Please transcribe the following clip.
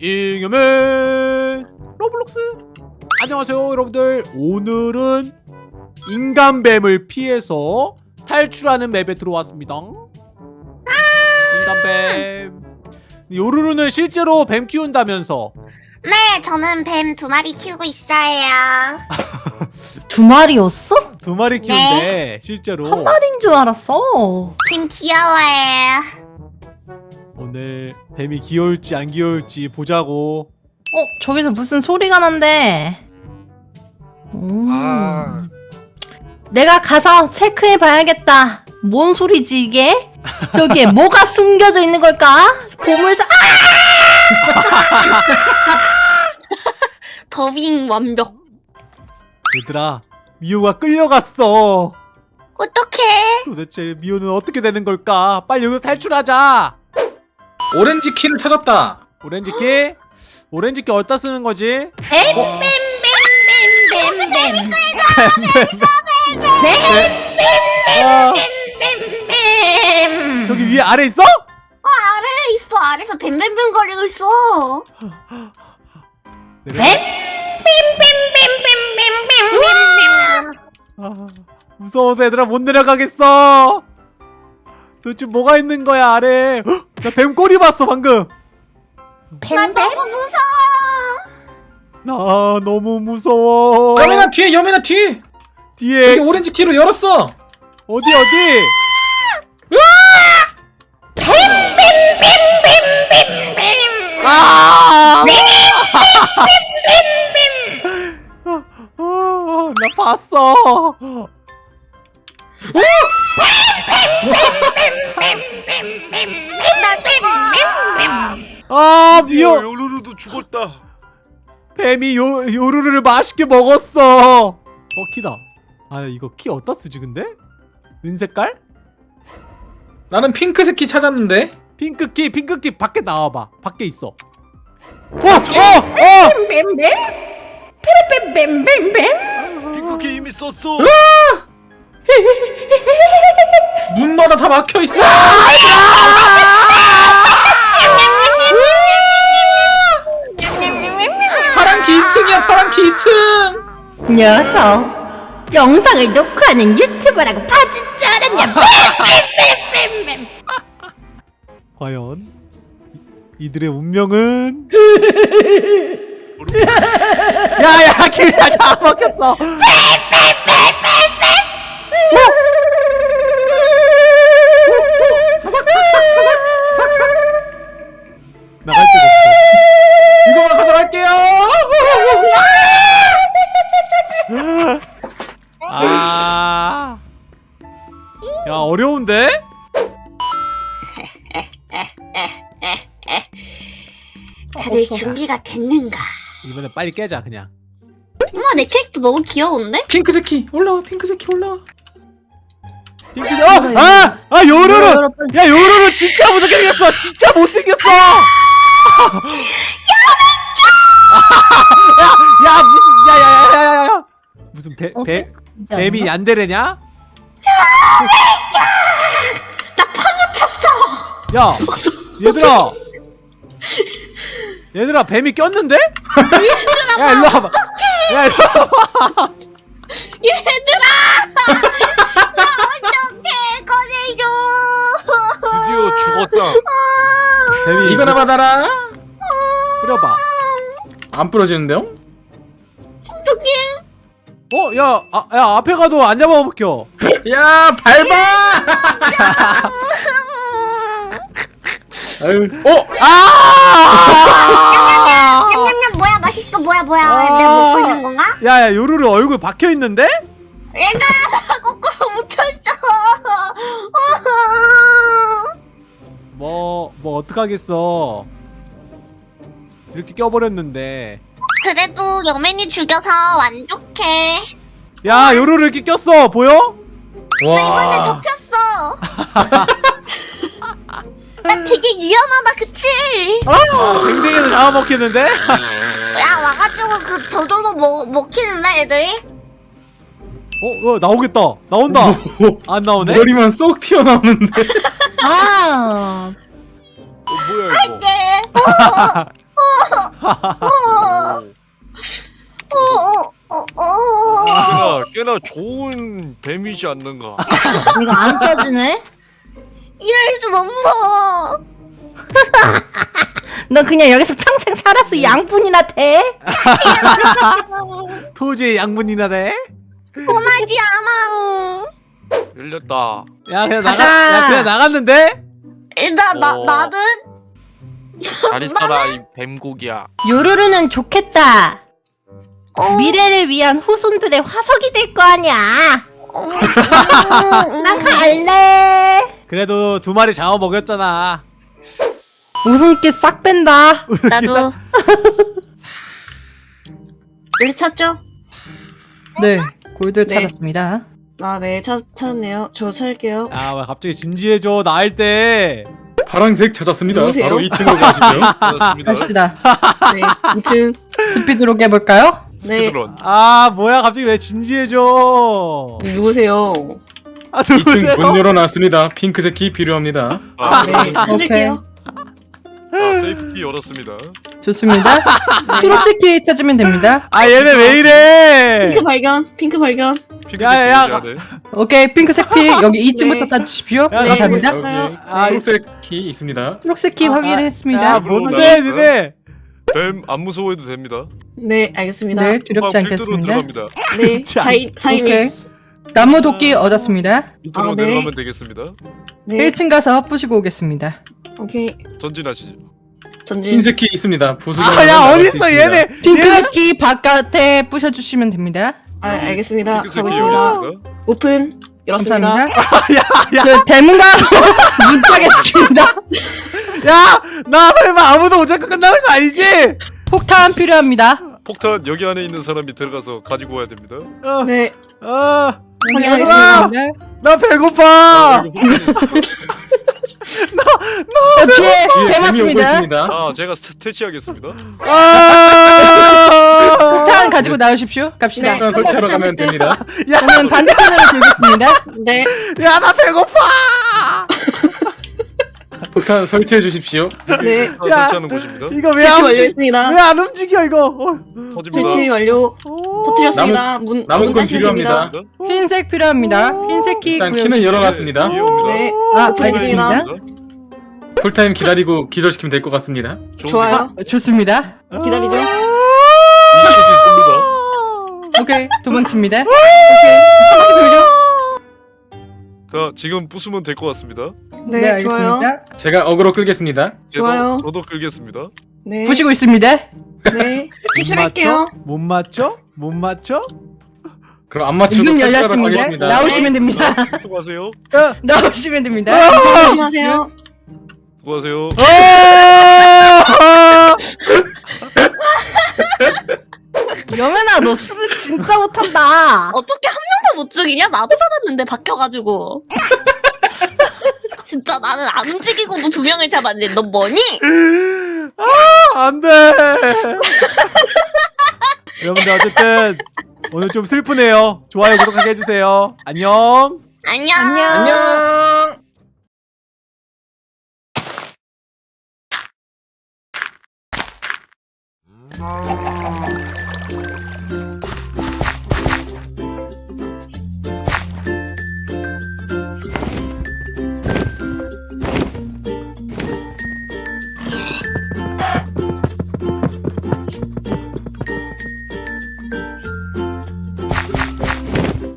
잉여맨 로블록스 안녕하세요 여러분들 오늘은 인간뱀을 피해서 탈출하는 맵에 들어왔습니다 인간뱀 요루루는 실제로 뱀 키운다면서 네, 저는 뱀 두 마리 키우고 있어요. 두 마리였어? 두 마리 키운대 실제로 한 마리인 줄 알았어. 뱀 귀여워요. 오늘 뱀이 귀여울지 안 귀여울지 보자고 어, 저기서 무슨 소리가 난대. 음. 아. 내가 가서 체크해 봐야겠다. 뭔 소리지 이게? 저기에 뭐가 숨겨져 있는 걸까? 보물사 아! 더빙 완벽. 얘들아 미호가 끌려갔어 어떡해? 도대체 미호는 어떻게 되는 걸까 빨리 여기서 탈출하자 오렌지 키를 찾았다. 오렌지 키? 오렌지 키 어디다 쓰는 거지? 뱀뱀뱀뱀뱀. 아, 뱀. 저기 위에 아래 있어? 아래에 있어. 아래서 뱀뱀뱀 거리고 있어. 내가- 뱀뱀뱀뱀뱀뱀뱀. 아, 무서워서 얘들아 못 내려가겠어 도대체 뭐가 있는 거야 아래 헉, 나 뱀꼬리 봤어 방금 나 너무 무서워. 나 너무 무서워 여민아 뒤에 여민아 뒤에. 여기 뒤에 오렌지 키를 열었어. 어디 어디 아! 아, 나 봤어. 아, 미호 요루루도 죽었다. 뱀이 요 요루루를 맛있게 먹었어. 어, 키다. 아, 이거 키 어디다 쓰지 근데? 은색깔? 나는 핑크색 키 찾았는데. 핑크 키, 핑크 키 밖에 나와 봐. 밖에 있어. 어, 어, 어! 뱀뱀? 뱀뱀뱀뱀? 핑크 키 이미 썼어. 문마다 다 막혀 있어. 파란 키 2층이야 파란 키 2층. 녀석. 영상을 녹화하는 유튜버라고 봐줄 줄 알았냐? 뱀뱀뱀뱀뱀. 과연 이- 이들의 운명은 야야 길야 잡아먹혔어 야 어려운데? 다들 준비가 됐는가? 이번에 빨리 깨자 그냥 어머, 내 캐릭터 너무 귀여운데? 핑크색 키 올라와 핑크색 키 올라와. 핑크 어! 아! 아 요루루! 야 요루루 진짜 못생겼어 진짜 못생겼어 야, 야 무슨 야 야 야 야 야 무슨 배, 배, 뱀이 얀데레냐? 나 파묻혔어. 야 얘들아 얘들아 뱀이 꼈는데? 야 일로 와봐 야 일로 와봐 얘들아! 나 어떡해, 꺼내줘. 드디어 죽었다. 뱀이 이거나 받아라. 뿌려봐 안 부러지는데요? 어떡해. 어? 야, 아, 야 앞에 가도 안 잡아먹혀 야 밟아. 아유, 어? 아! 냠냠냠 뭐야 맛있어 뭐야 뭐야 아. 내가 먹고 있는 건가? 야야 요루루 얼굴 박혀있는데? 얘들아 거꾸로 묻혀있어 뭐, 뭐 어떡하겠어 이렇게 껴버렸는데 그래도 여맨이 죽여서 만족해 야 요루루 이렇게 꼈어 보여? 나 이번에 접혔어 나 되게 유연하다 그치? 댕댕이도 잡아먹히는데? 야 와가지고 그 저절로 먹, 먹히는데 애들이? 어, 어 나오겠다 나온다 안 나오네? 머리만 쏙 튀어나오는데. 아. 어, 뭐야 이거? 네 어, 어어어어 꽤나 꽤나 좋은 뱀이지 않는가. 이거 안 써지네? 이럴 수 없어 너 그냥 여기서 평생 살았어 양분이나 돼? 토지의 양분이나 돼? 원하지 않아 열렸다. 야 그냥 가자. 나가 야 그냥 나갔는데? 일단 나 어. 나는 잘 있어라 이 뱀고기야. 요루루는 좋겠다 어, 미래를 위한 후손들의 화석이 될 거 아니야. 어, 난 갈래. 그래도 두 마리 잡아 먹였잖아. 웃음기 싹 뺀다. 나도. 왜 찾죠? 네 골드 네. 찾았습니다. 아 네 찾았네요. 저 찾을게요. 야왜 갑자기 진지해져? 나일 때. 파란색 찾았습니다. 누구세요? 바로 2층으로 가시죠. 그렇습니다. 갑시다. 네 2층 스피드로 깨볼까요? 네 스피드런. 아 뭐야 갑자기 왜 진지해져 누구세요? 아 2층 문 누구세요? 열어놨습니다. 핑크색 키 필요합니다. 아, 네 찾을게요 아, 세이프키 열었습니다. 좋습니다 초록색 키 찾으면 됩니다 아 얘네 왜 이래 핑크 발견 핑크 발견 핑크색 야, 야. 오케이 핑크색 피 여기 2층부터 네. 따주십시오 야, 네, 감사합니다 네. 여기 아, 초록색 키 있습니다. 초록색 키 아, 확인했습니다 야 뭔데 니네 뱀 안 무서워해도 됩니다. 네 알겠습니다. 네 네, 두렵지 필두로 않겠습니다. 들어갑니다. 자, 사인 사인이. 오케이 나무 도끼 얻었습니다. 밑으로 아, 네. 내려가면 되겠습니다. 네. 1층 가서 부시고 오겠습니다. 오케이. 전진하시죠. 전진. 키 있습니다. 부수기. 아야 어딨어 얘네. 키 바깥에 부셔주시면 됩니다. 아 알겠습니다. 열었습니다. 오픈. 열었습니다. 감사합니다. 그 대문 가서 문 따겠습니다 야 나 설마 아무도 못 잡고 끝나는 거 아니지? 폭탄 필요합니다 폭탄 여기 안에 있는 사람이 들어가서 가지고 와야 됩니다. 어, 네 어, 확인하겠습니다 나 배고파 아, 이거 폭탄이- 어, 뒤에 뒤에 배 뱀이 오고 맞습니다 있습니다. 아 제가 스- 퇴치하겠습니다. 아 폭탄 가지고 나오십시오 갑시다 네. 일단 설치하러 가면 됩니다. 저는 반대편으로 들겠습니다 네 야 나 배고파 폭탄 설치해 주십시오. 네. 아, 야. 설치하는 곳입니다. 이거 왜 설치 안 움직 완료했습니다 왜안 움직여 이거 어. 터집니다. 설치 완료 오. 터뜨렸습니다 문 남은 문건 필요합니다. 됩니다. 흰색 필요합니다 흰색 키 일단. 키는 열어놨습니다. 네아 오픈입니다. 알겠습니다 풀타임 기다리고 기절시키면 될 것 같습니다. 좋아요 어, 좋습니다 기다리죠 생각. 이쪽이 쏩니다. 오케이 도망칩니다 자 지금 부수면 될 것 같습니다. 네, 좋아요 제가 어그로 끌겠습니다. 좋아요. 저도 끌겠습니다. 네 부시고 있습니다 네 탈출할게요 못 맞죠? 못 맞죠? 그럼 안 맞추고 문 열렸습니다 가겠습니다. 나오시면 됩니다 수고하세요. 나오시면 됩니다 조심하세요 수고하세요. 진짜 못한다 어떻게 한 명도 못 죽이냐? 나도 잡았는데 박혀가지고. 진짜 나는 안 움직이고도 두 명을 잡았는데 너 뭐니? 안돼 여러분들 어쨌든 오늘 좀 슬프네요 좋아요 구독하게 해주세요 안녕 안녕. 안녕.